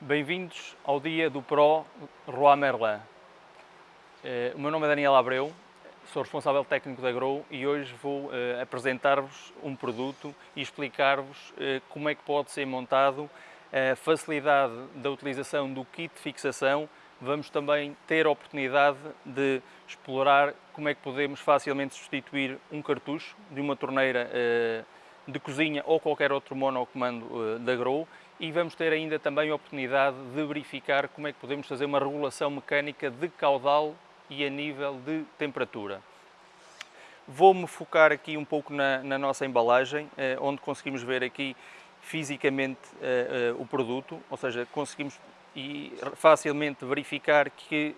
Bem-vindos ao dia do Pro Roi Merlin. Eh, o meu nome é Daniel Abreu, sou responsável técnico da Grow e hoje vou eh, apresentar-vos um produto e explicar-vos eh, como é que pode ser montado, a facilidade da utilização do kit de fixação. Vamos também ter a oportunidade de explorar como é que podemos facilmente substituir um cartucho de uma torneira de cozinha ou qualquer outro monocomando da Grow e vamos ter ainda também a oportunidade de verificar como é que podemos fazer uma regulação mecânica de caudal e a nível de temperatura. Vou-me focar aqui um pouco na, na nossa embalagem, eh, onde conseguimos ver aqui fisicamente eh, eh, o produto, ou seja, conseguimos e facilmente verificar que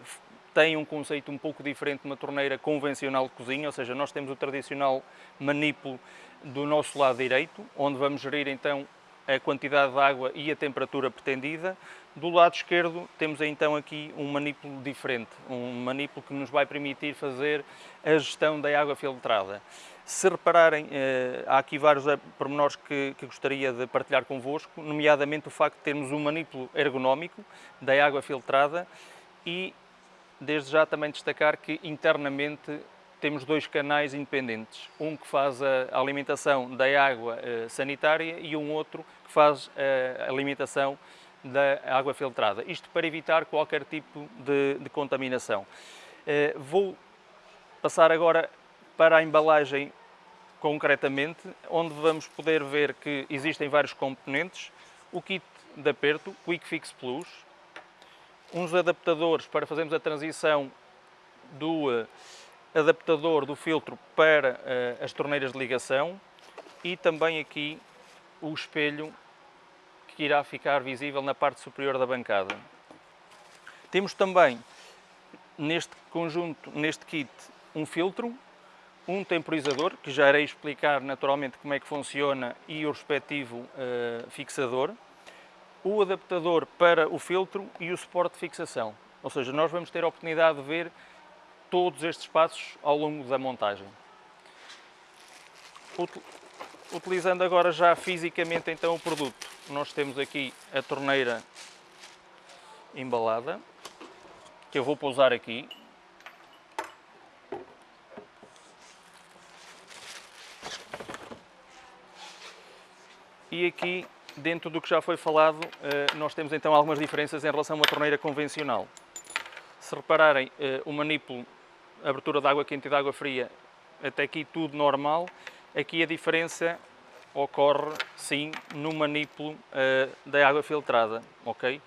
tem um conceito um pouco diferente de uma torneira convencional de cozinha, ou seja, nós temos o tradicional manipulo do nosso lado direito, onde vamos gerir então a quantidade de água e a temperatura pretendida. Do lado esquerdo temos então aqui um manipulo diferente, um manipulo que nos vai permitir fazer a gestão da água filtrada. Se repararem, eh, há aqui vários pormenores que, que gostaria de partilhar convosco, nomeadamente o facto de termos um manipulo ergonómico da água filtrada e desde já também destacar que internamente temos dois canais independentes, um que faz a alimentação da água eh, sanitária e um outro que faz a alimentação da água filtrada. Isto para evitar qualquer tipo de, de contaminação. Eh, vou passar agora para a embalagem concretamente, onde vamos poder ver que existem vários componentes, o kit de aperto, Quick Fix Plus, uns adaptadores para fazermos a transição do eh, adaptador do filtro para uh, as torneiras de ligação e também aqui o espelho que irá ficar visível na parte superior da bancada. Temos também neste conjunto, neste kit, um filtro, um temporizador, que já irei explicar naturalmente como é que funciona e o respectivo uh, fixador, o adaptador para o filtro e o suporte de fixação. Ou seja, nós vamos ter a oportunidade de ver todos estes passos ao longo da montagem. Utilizando agora já fisicamente então o produto, nós temos aqui a torneira embalada, que eu vou pousar aqui. E aqui, dentro do que já foi falado, eh, nós temos então algumas diferenças em relação a uma torneira convencional. Se repararem, eh, o manipulo abertura de água quente e de água fria, até aqui tudo normal. Aqui a diferença ocorre, sim, no manipulo uh, da água filtrada, ok?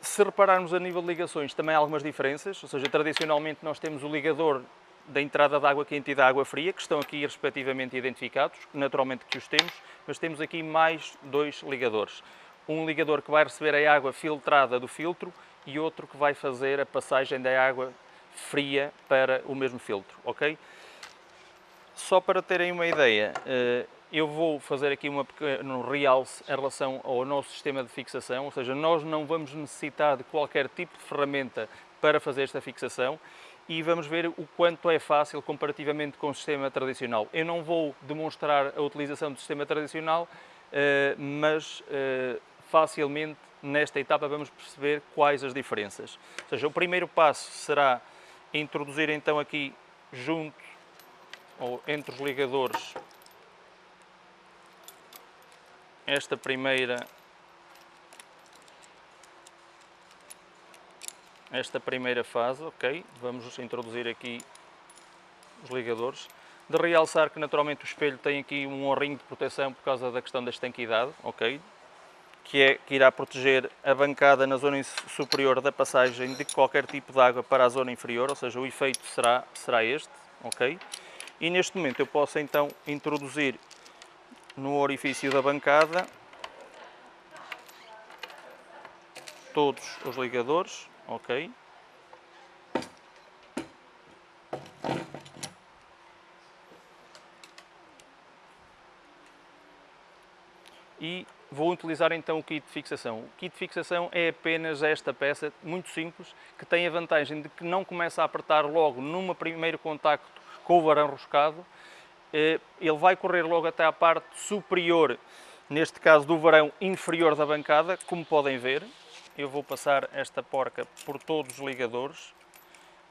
Se repararmos a nível de ligações, também há algumas diferenças, ou seja, tradicionalmente nós temos o ligador da entrada de água quente e da água fria, que estão aqui respectivamente identificados, naturalmente que os temos, mas temos aqui mais dois ligadores. Um ligador que vai receber a água filtrada do filtro e outro que vai fazer a passagem da água fria para o mesmo filtro, ok? Só para terem uma ideia, eh, eu vou fazer aqui uma pequeno realce em relação ao nosso sistema de fixação, ou seja, nós não vamos necessitar de qualquer tipo de ferramenta para fazer esta fixação e vamos ver o quanto é fácil comparativamente com o sistema tradicional. Eu não vou demonstrar a utilização do sistema tradicional, eh, mas eh, facilmente nesta etapa vamos perceber quais as diferenças. Ou seja, o primeiro passo será introduzir então aqui junto ou entre os ligadores esta primeira esta primeira fase, ok? Vamos introduzir aqui os ligadores. De realçar que naturalmente o espelho tem aqui um orrinho de proteção por causa da questão da estanquidade, ok? Que, é, que irá proteger a bancada na zona superior da passagem de qualquer tipo de água para a zona inferior, ou seja, o efeito será, será este, ok? E neste momento eu posso então introduzir no orifício da bancada todos os ligadores, ok? E Vou utilizar então o kit de fixação. O kit de fixação é apenas esta peça, muito simples, que tem a vantagem de que não começa a apertar logo num primeiro contacto com o varão roscado. Eh, ele vai correr logo até à parte superior neste caso do varão inferior da bancada, como podem ver, eu vou passar esta porca por todos os ligadores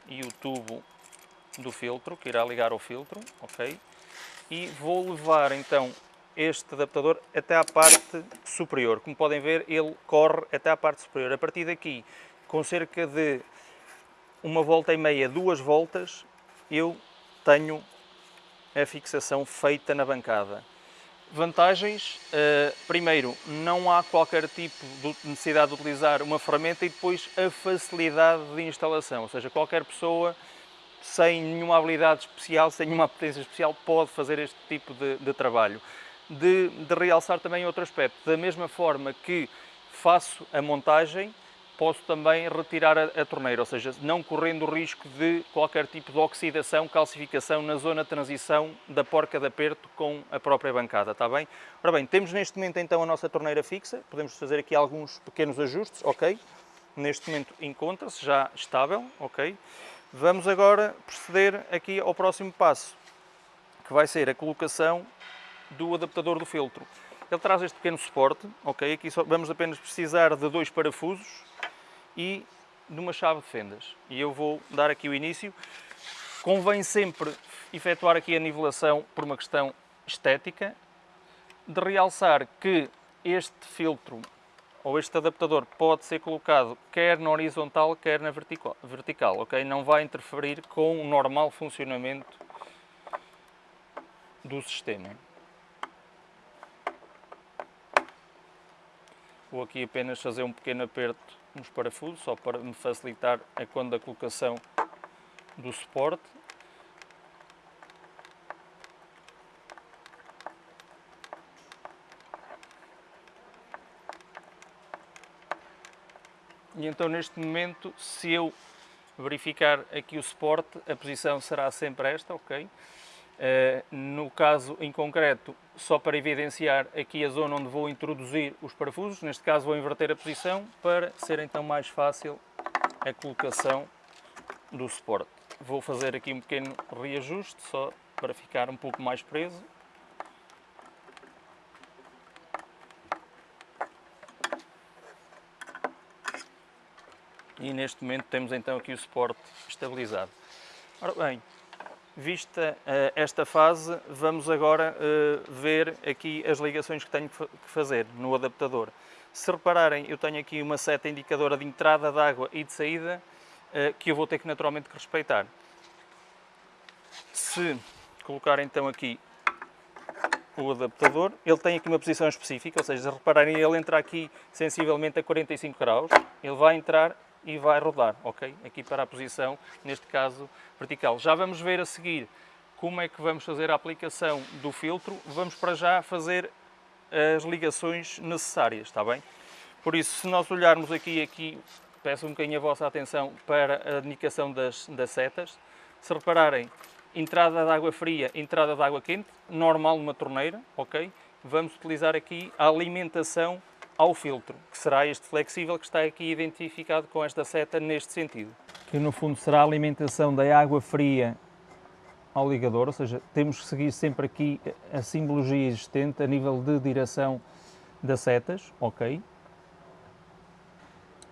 e o tubo do filtro, que irá ligar ao filtro, ok? E vou levar então este adaptador até à parte superior. Como podem ver, ele corre até à parte superior. A partir daqui, com cerca de uma volta e meia, duas voltas, eu tenho a fixação feita na bancada. Vantagens, uh, primeiro, não há qualquer tipo de necessidade de utilizar uma ferramenta e depois a facilidade de instalação, ou seja, qualquer pessoa sem nenhuma habilidade especial, sem nenhuma potência especial, pode fazer este tipo de, de trabalho. De, de realçar também outro aspecto, da mesma forma que faço a montagem, posso também retirar a, a, torneira, ou seja, não correndo o risco de qualquer tipo de oxidação, calcificação na zona de transição da porca de aperto com a própria bancada, está bem? Ora bem, temos neste momento então a nossa torneira fixa, podemos fazer aqui alguns pequenos ajustes, ok? Neste momento encontra-se já estável, ok? Vamos agora proceder aqui ao próximo passo, que vai ser a colocação do adaptador do filtro. Ele traz este pequeno suporte, ok? Aqui só vamos apenas precisar de dois parafusos, e de uma chave de fendas. E eu vou dar aqui o início. Convém sempre efetuar aqui a nivelação por uma questão estética, de realçar que este filtro ou este adaptador pode ser colocado quer na horizontal, quer na vertical, vertical ok? Não vai interferir com o normal funcionamento do sistema. Vou aqui apenas fazer um pequeno aperto nos parafusos, só para me facilitar a quando da colocação do suporte. E então neste momento, se eu verificar aqui o suporte, a posição será sempre esta, ok? Uh, no caso em concreto, só para evidenciar aqui a zona onde vou introduzir os parafusos, neste caso vou inverter a posição para ser então mais fácil a colocação do suporte. Vou fazer aqui um pequeno reajuste só para ficar um pouco mais preso. E neste momento temos então aqui o suporte estabilizado. Ora bem, Vista uh, esta fase, vamos agora uh, ver aqui as ligações que tenho que fazer no adaptador. Se repararem, eu tenho aqui uma seta indicadora de entrada de água e de saída uh, que eu vou ter que naturalmente respeitar. Se colocar então aqui o adaptador, ele tem aqui uma posição específica, ou seja, se repararem, ele entra aqui sensivelmente a 45 graus, ele vai entrar e vai rodar, ok? Aqui para a posição, neste caso, vertical. Já vamos ver a seguir como é que vamos fazer a aplicação do filtro. Vamos para já fazer as ligações necessárias, está bem? Por isso, se nós olharmos aqui, aqui peço um bocadinho a vossa atenção para a indicação das, das setas. Se repararem, entrada de água fria, entrada de água quente, normal numa torneira, ok? Vamos utilizar aqui a alimentação ao filtro, que será este flexível que está aqui identificado com esta seta neste sentido. Que no fundo será a alimentação da água fria ao ligador, ou seja, temos que seguir sempre aqui a simbologia existente a nível de direção das setas, ok?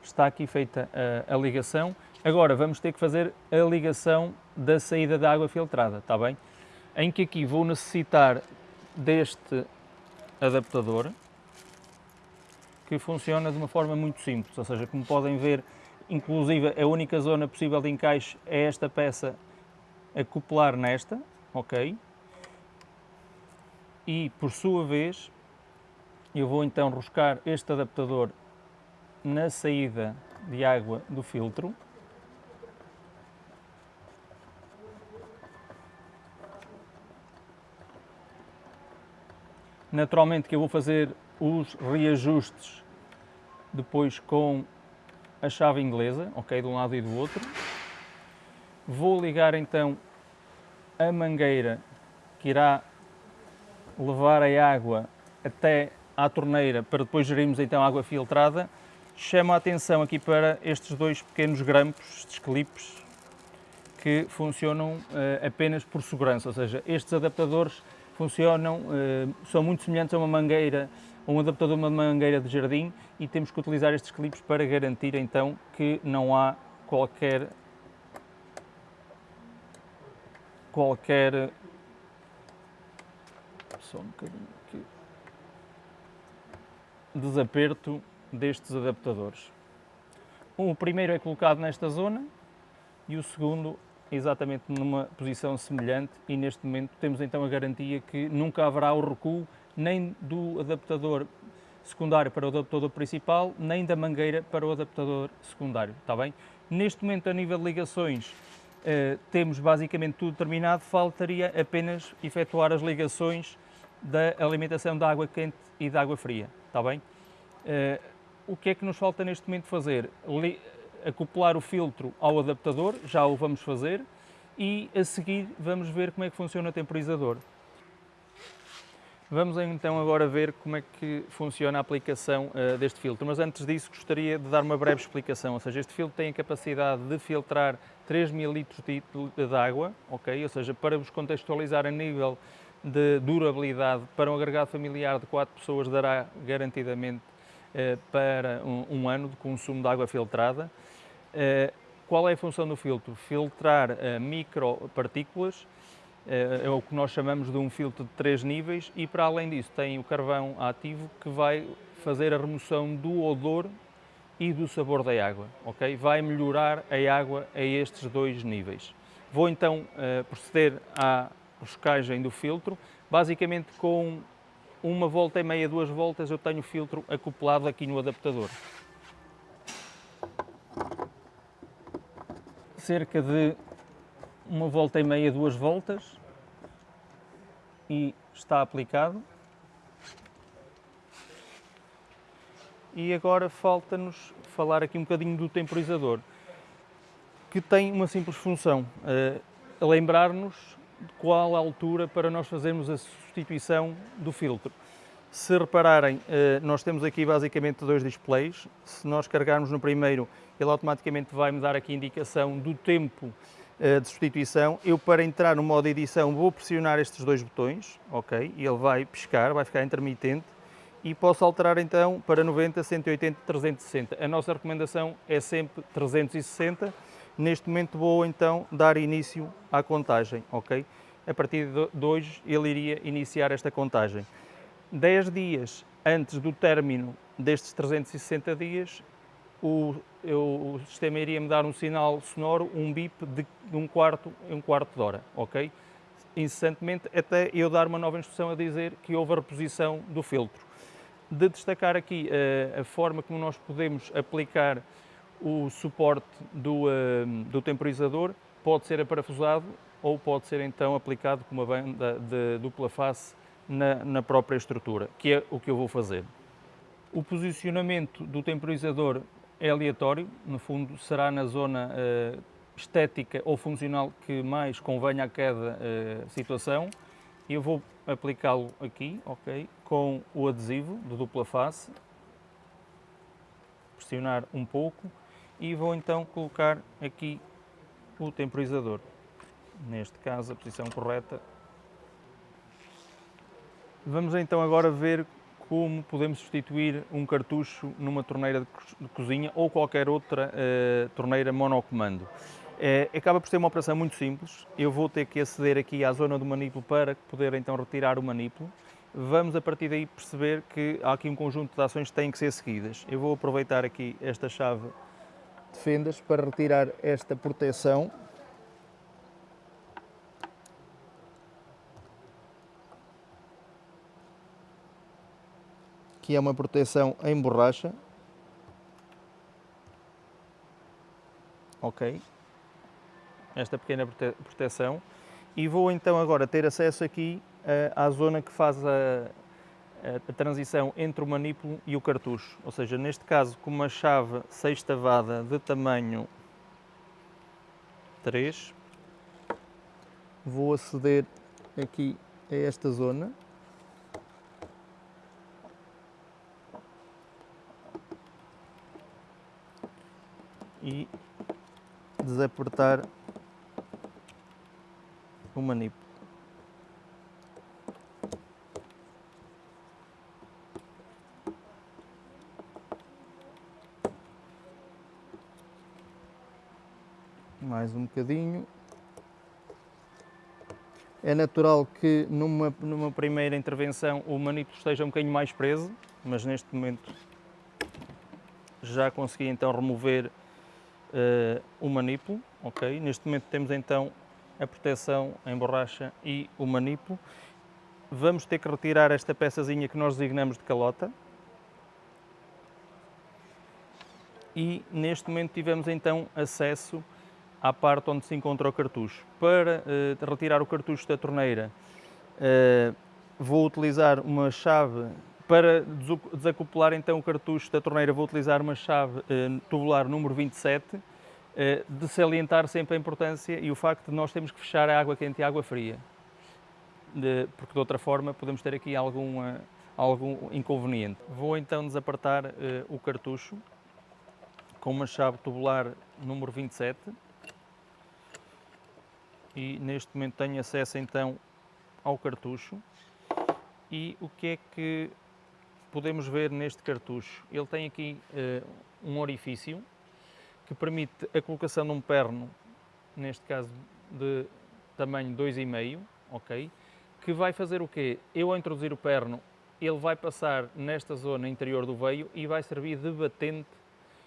Está aqui feita a, a ligação. Agora vamos ter que fazer a ligação da saída da água filtrada, está bem? Em que aqui vou necessitar deste adaptador, que funciona de uma forma muito simples, ou seja, como podem ver, inclusive a única zona possível de encaixe é esta peça acoplar nesta, ok? E por sua vez, eu vou então roscar este adaptador na saída de água do filtro. Naturalmente que eu vou fazer os reajustes depois com a chave inglesa, ok, de um lado e do outro. Vou ligar então a mangueira que irá levar a água até à torneira para depois gerirmos então a água filtrada. Chamo a atenção aqui para estes dois pequenos grampos, estes clipes, que funcionam uh, apenas por segurança, ou seja, estes adaptadores funcionam, uh, são muito semelhantes a uma mangueira um adaptador de uma mangueira de jardim e temos que utilizar estes clipes para garantir então que não há qualquer qualquer só um bocadinho aqui desaperto destes adaptadores. O primeiro é colocado nesta zona e o segundo exatamente numa posição semelhante e neste momento temos então a garantia que nunca haverá o recuo nem do adaptador secundário para o adaptador principal, nem da mangueira para o adaptador secundário, está bem? Neste momento, a nível de ligações, eh, temos basicamente tudo terminado, faltaria apenas efetuar as ligações da alimentação da água quente e da água fria, está bem? Eh, o que é que nos falta neste momento fazer? Li acoplar o filtro ao adaptador, já o vamos fazer, e a seguir vamos ver como é que funciona o temporizador. Vamos então agora ver como é que funciona a aplicação uh, deste filtro, mas antes disso gostaria de dar uma breve explicação, ou seja, este filtro tem a capacidade de filtrar 3 mil litros de, de água, ok? Ou seja, para vos contextualizar a nível de durabilidade, para um agregado familiar de 4 pessoas dará garantidamente uh, para um, um, ano de consumo de água filtrada. Uh, qual é a função do filtro? Filtrar micropartículas é, é o que nós chamamos de um filtro de três níveis e para além disso tem o carvão ativo que vai fazer a remoção do odor e do sabor da água, ok? Vai melhorar a água a estes dois níveis. Vou então uh, proceder à roscagem do filtro, basicamente com uma volta e meia, duas voltas eu tenho o filtro acoplado aqui no adaptador. Cerca de uma volta e meia, duas voltas e está aplicado. E agora falta-nos falar aqui um bocadinho do temporizador, que tem uma simples função, uh, lembrar-nos de qual a altura para nós fazermos a substituição do filtro. Se repararem, eh, nós temos aqui basicamente dois displays. Se nós carregarmos no primeiro, ele automaticamente vai me dar aqui indicação do tempo de substituição. Eu, para entrar no modo edição, vou pressionar estes dois botões, ok? E ele vai piscar, vai ficar intermitente. E posso alterar então para 90, 180, 360. A nossa recomendação é sempre 360. Neste momento vou então dar início à contagem, ok? A partir de hoje ele iria iniciar esta contagem. 10 dias antes do término destes 360 dias, o, eu, o sistema iria me dar um sinal sonoro, um bip de, de um quarto em um quarto de hora, ok? Incessantemente, até eu dar uma nova instrução a dizer que houve a reposição do filtro. De destacar aqui uh, a forma como nós podemos aplicar o suporte do, uh, do temporizador, pode ser aparafusado ou pode ser então aplicado com uma banda de dupla face na, na própria estrutura, que é o que eu vou fazer. O posicionamento do temporizador é aleatório, no fundo será na zona uh, estética ou funcional que mais convenha a cada uh, situação. Eu vou aplicá-lo aqui, ok, com o adesivo de dupla face, pressionar um pouco e vou então colocar aqui o temporizador. Neste caso, a posição correta. Vamos então agora ver como podemos substituir um cartucho numa torneira de cozinha ou qualquer outra uh, torneira monocomando. É, acaba por ser uma operação muito simples. Eu vou ter que aceder aqui à zona do manipulo para poder então retirar o manipulo. Vamos a partir daí perceber que há aqui um conjunto de ações que têm que ser seguidas. Eu vou aproveitar aqui esta chave de fendas para retirar esta proteção Aqui é uma proteção em borracha. Ok. Esta pequena prote proteção. E vou então agora ter acesso aqui uh, à zona que faz a, a, transição entre o manipulo e o cartucho. Ou seja, neste caso com uma chave sextavada de tamanho 3, vou aceder aqui a esta zona e desapertar o manipulo. Mais um bocadinho. É natural que numa, numa primeira intervenção o manipulo esteja um bocadinho mais preso, mas neste momento já consegui então remover uh, o manípulo, ok? Neste momento temos então a proteção em borracha e o manípulo. Vamos ter que retirar esta peçazinha que nós designamos de calota. E neste momento tivemos então acesso à parte onde se encontra o cartucho. Para uh, retirar o cartucho da torneira, uh, vou utilizar uma chave para desacoplar então o cartucho da torneira vou utilizar uma chave uh, tubular número 27, uh, de salientar sempre a importância e o facto de nós termos que fechar a água quente e a água fria, porque de outra forma podemos ter aqui algum, uh, algum inconveniente. Vou então desapertar o cartucho com uma chave tubular número 27 e neste momento tenho acesso então ao cartucho. E o que é que podemos ver neste cartucho, ele tem aqui uh, um orifício que permite a colocação de um perno, neste caso de tamanho 2,5, ok? Que vai fazer o quê? Eu ao introduzir o perno, ele vai passar nesta zona interior do veio e vai servir de batente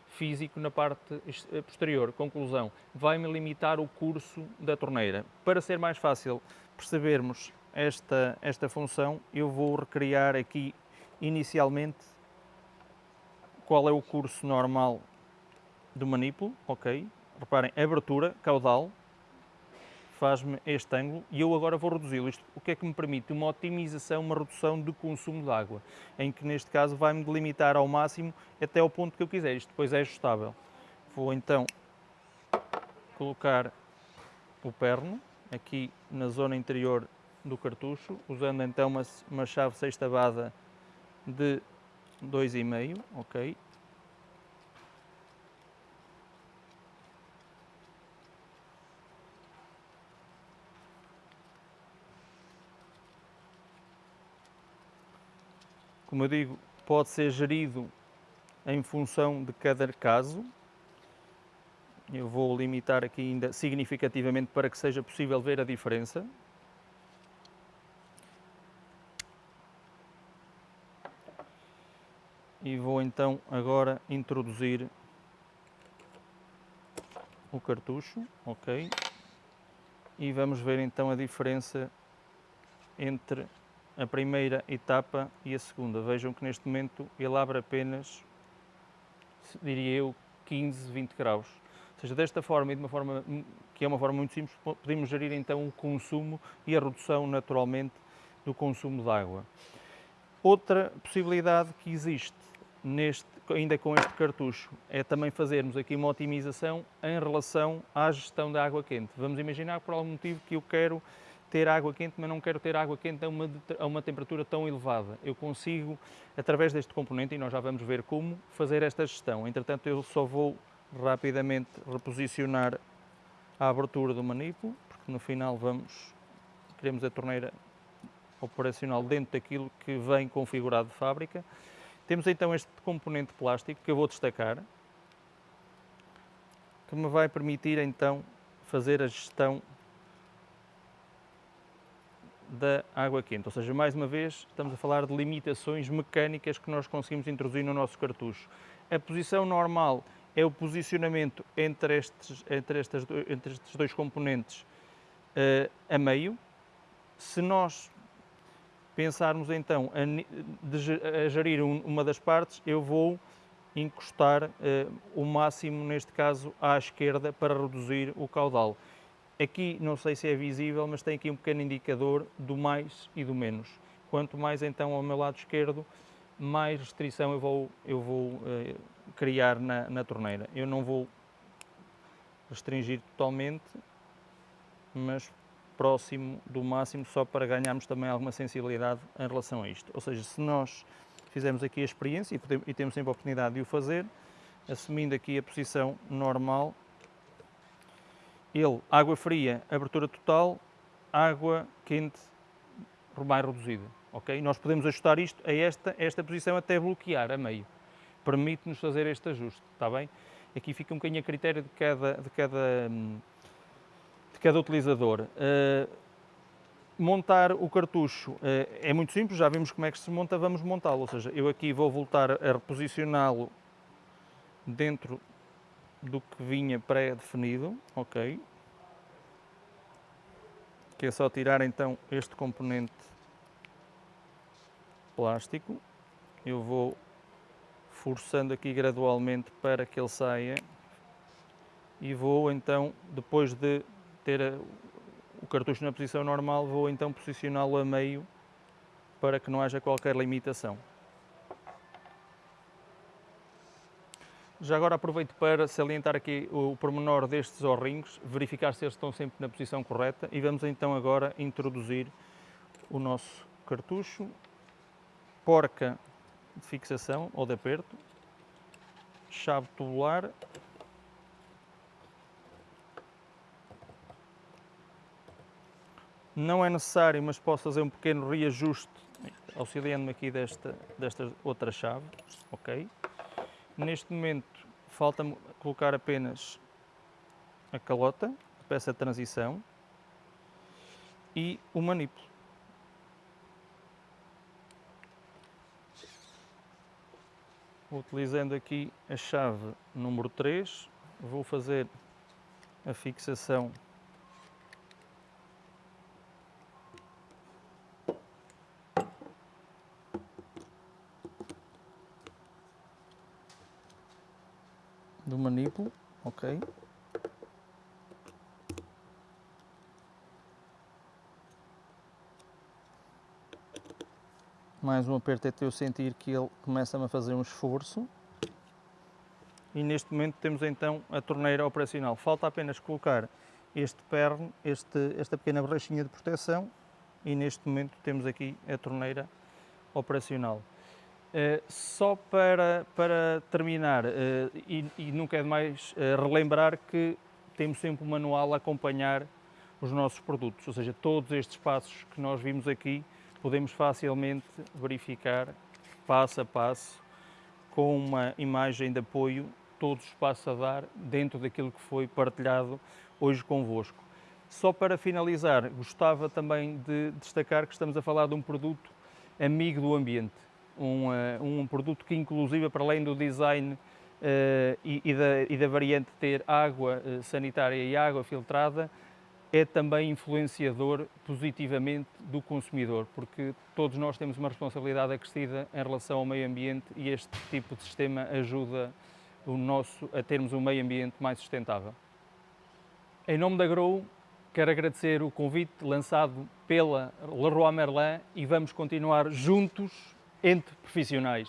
físico na parte eh, posterior. Conclusão, vai-me limitar o curso da torneira. Para ser mais fácil percebermos esta, esta função, eu vou recriar aqui inicialmente qual é o curso normal do manípulo, ok? Reparem, abertura, caudal, faz-me este ângulo e eu agora vou reduzi-lo. Isto o que é que me permite? Uma otimização, uma redução do consumo de água, em que neste caso vai-me delimitar ao máximo até ao ponto que eu quiser. Isto depois é ajustável. Vou então colocar o perno aqui na zona interior do cartucho, usando então uma, uma chave sextavada de 2,5, ok? Como eu digo, pode ser gerido em função de cada caso. Eu vou limitar aqui ainda significativamente para que seja possível ver a diferença. E vou então agora introduzir o cartucho, ok? E vamos ver então a diferença entre a primeira etapa e a segunda. Vejam que neste momento ele abre apenas, diria eu, 15, 20 graus. Ou seja, desta forma e de uma forma que é uma forma muito simples, podemos gerir então o consumo e a redução naturalmente do consumo de água. Outra possibilidade que existe neste, ainda com este cartucho, é também fazermos aqui uma otimização em relação à gestão da água quente. Vamos imaginar por algum motivo que eu quero ter água quente, mas não quero ter água quente a uma, a uma temperatura tão elevada. Eu consigo, através deste componente, e nós já vamos ver como, fazer esta gestão. Entretanto, eu só vou rapidamente reposicionar a abertura do manípulo, porque no final vamos, queremos a torneira operacional dentro daquilo que vem configurado de fábrica. Temos então este componente plástico que eu vou destacar, que me vai permitir então fazer a gestão da água quente. Ou seja, mais uma vez, estamos a falar de limitações mecânicas que nós conseguimos introduzir no nosso cartucho. A posição normal é o posicionamento entre estes, entre estas, entre estes dois componentes uh, a meio. Se nós pensarmos então a, a gerir um, uma das partes, eu vou encostar uh, o máximo, neste caso, à esquerda para reduzir o caudal. Aqui, não sei se é visível, mas tem aqui um pequeno indicador do mais e do menos. Quanto mais então ao meu lado esquerdo, mais restrição eu vou, eu vou uh, criar na, na torneira. Eu não vou restringir totalmente, mas próximo do máximo só para ganharmos também alguma sensibilidade em relação a isto. Ou seja, se nós fizermos aqui a experiência e, podemos, e temos sempre a oportunidade de o fazer, assumindo aqui a posição normal, ele, água fria, abertura total, água quente, mais reduzida. ok? Nós podemos ajustar isto a esta, esta posição até bloquear a meio. permite-nos fazer este ajuste, está bem? Aqui fica um bocadinho a critério de cada, de cada, de cada utilizador. Uh, montar o cartucho uh, é muito simples, já vimos como é que se monta, vamos montá-lo, ou seja, eu aqui vou voltar a reposicioná-lo dentro do que vinha pré-definido, ok? Que é só tirar então este componente plástico. Eu vou forçando aqui gradualmente para que ele saia e vou então, depois de ter o cartucho na posição normal, vou então posicioná-lo a meio para que não haja qualquer limitação. Já agora aproveito para salientar aqui o pormenor destes zorrinhos, verificar se eles estão sempre na posição correta e vamos então agora introduzir o nosso cartucho, porca de fixação ou de aperto, chave tubular, não é necessário, mas posso fazer um pequeno reajuste auxiliando-me aqui desta, desta outra chave, ok? Neste momento falta-me colocar apenas a calota, a peça de transição e o manipulo. Utilizando aqui a chave número 3, vou fazer a fixação do manipulo, ok? Mais um aperto até eu sentir que ele começa a fazer um esforço. E neste momento temos então a torneira operacional. Falta apenas colocar este perno, este, esta pequena borrachinha de proteção e neste momento temos aqui a torneira operacional. Uh, só para, para terminar, uh, e, e, nunca é demais uh, relembrar que temos sempre um manual a acompanhar os nossos produtos, ou seja, todos estes passos que nós vimos aqui podemos facilmente verificar passo a passo com uma imagem de apoio todos os passos a dar dentro daquilo que foi partilhado hoje convosco. Só para finalizar, gostava também de destacar que estamos a falar de um produto amigo do ambiente um, eh, um produto que inclusive para além do design Uh, e, e, da, e, da, variante ter água uh, sanitária e água filtrada, é também influenciador positivamente do consumidor, porque todos nós temos uma responsabilidade acrescida em relação ao meio ambiente e este tipo de sistema ajuda o nosso a termos um meio ambiente mais sustentável. Em nome da Grow, quero agradecer o convite lançado pela Leroy Merlin e vamos continuar juntos entre profissionais.